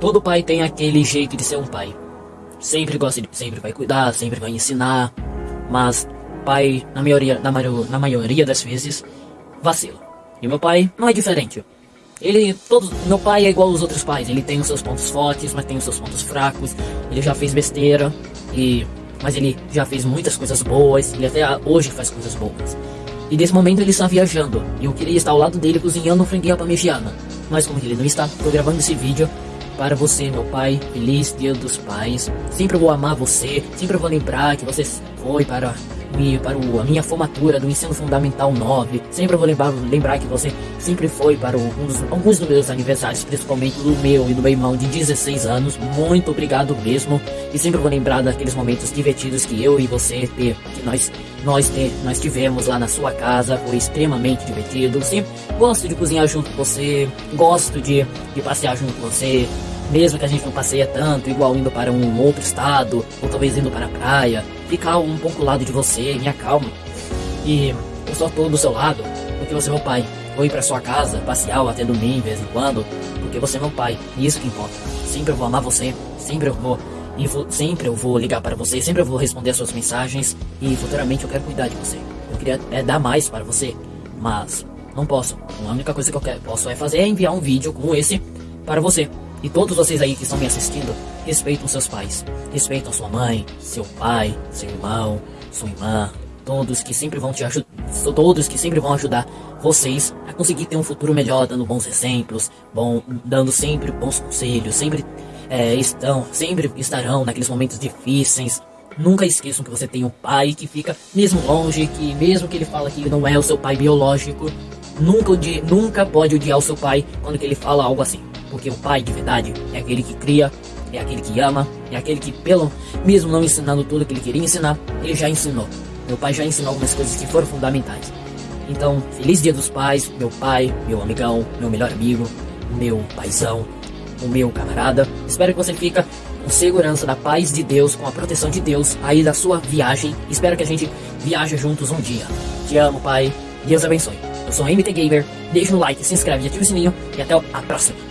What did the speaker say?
todo pai tem aquele jeito de ser um pai. Sempre gosta de, sempre vai cuidar, sempre vai ensinar, mas pai, na maioria, na, na maioria das vezes, vacila. E meu pai não é diferente. Ele, todos, meu pai é igual aos outros pais, ele tem os seus pontos fortes, mas tem os seus pontos fracos, ele já fez besteira, e, mas ele já fez muitas coisas boas, ele até hoje faz coisas boas. E nesse momento ele está viajando, e eu queria estar ao lado dele cozinhando um franguinho parmegiana. Mas como ele não está, estou gravando esse vídeo para você, meu pai. Feliz Dia dos Pais. Sempre vou amar você, sempre vou lembrar que você foi para para o, a minha formatura do ensino fundamental 9. Sempre vou lembrar, lembrar que você sempre foi para o, um dos, alguns dos meus aniversários, principalmente do meu e do meu irmão de 16 anos. Muito obrigado mesmo. E sempre vou lembrar daqueles momentos divertidos que eu e você ter, que nós nós, te, nós tivemos lá na sua casa. Foi extremamente divertido. Sempre gosto de cozinhar junto com você, gosto de, de passear junto com você mesmo que a gente não passeia tanto, igual indo para um outro estado, ou talvez indo para a praia, ficar um pouco ao lado de você, me acalma. E eu só estou do seu lado porque você é meu pai. Vou ir para sua casa, passear até domingo de vez em quando, porque você é meu pai, e isso que importa. Sempre eu vou amar você, sempre eu vou, e vou, sempre eu vou ligar para você, sempre eu vou responder as suas mensagens, e futuramente eu quero cuidar de você. Eu queria é, dar mais para você, mas não posso. A única coisa que eu quero, posso é fazer é enviar um vídeo como esse para você. E todos vocês aí que estão me assistindo, respeitam seus pais. Respeitam sua mãe, seu pai, seu irmão, sua irmã. Todos que sempre vão te ajudar. Todos que sempre vão ajudar vocês a conseguir ter um futuro melhor, dando bons exemplos, bom, dando sempre bons conselhos, sempre é, estão, sempre estarão naqueles momentos difíceis. Nunca esqueçam que você tem um pai que fica mesmo longe, que mesmo que ele fala que não é o seu pai biológico, nunca, nunca pode odiar o seu pai quando ele fala algo assim. Porque o pai de verdade é aquele que cria, é aquele que ama, é aquele que, pelo mesmo não ensinando tudo que ele queria ensinar, ele já ensinou. Meu pai já ensinou algumas coisas que foram fundamentais. Então, feliz dia dos pais, meu pai, meu amigão, meu melhor amigo, meu paizão, o meu camarada. Espero que você fica com segurança da paz de Deus, com a proteção de Deus aí da sua viagem. Espero que a gente viaje juntos um dia. Te amo, pai. Deus abençoe. Eu sou MT Gamer. Deixa no like, se inscreve, ativa o sininho e até a próxima.